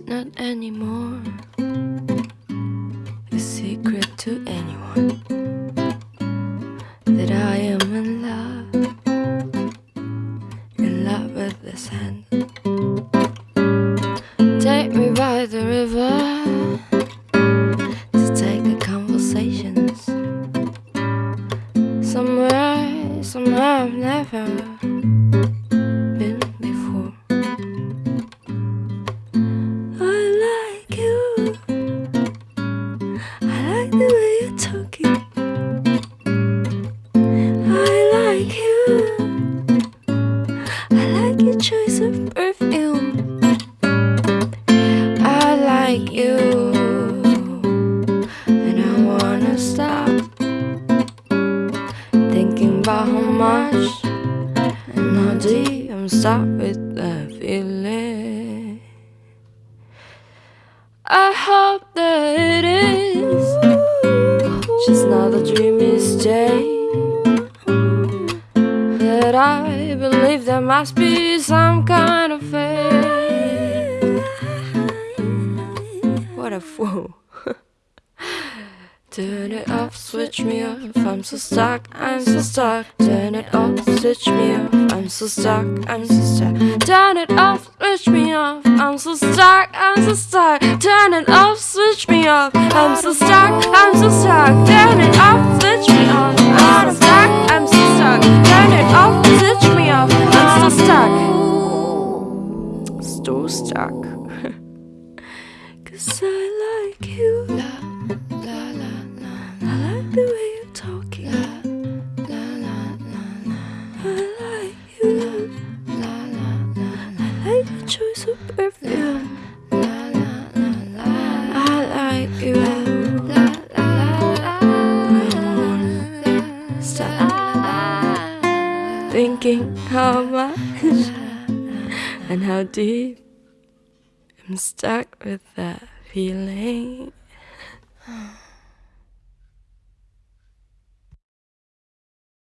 not anymore. A secret to anyone that I am in love, in love with this sand. Take me by the river to take the conversations. Somewhere, somewhere never the way you're talking. I like you. I like your choice of perfume. I like you. And I wanna stop thinking about how much and how deep I'm stuck with that a dreamy state. That I believe there must be some kind of fate. What a fool. Turn it off, switch me off. I'm so stuck, I'm so stuck. Turn it off, switch me off. I'm so stuck, I'm so stuck. Turn it off, switch me off. I'm so stuck, I'm so stuck. Turn it off, switch me off. I'm so stuck, I'm so stuck. Turn it off, switch me off. I'm so stuck, I'm so stuck. Turn it off, switch me off. I'm so stuck. So stuck. Cause I like you. Thinking how much and how deep I'm stuck with that feeling.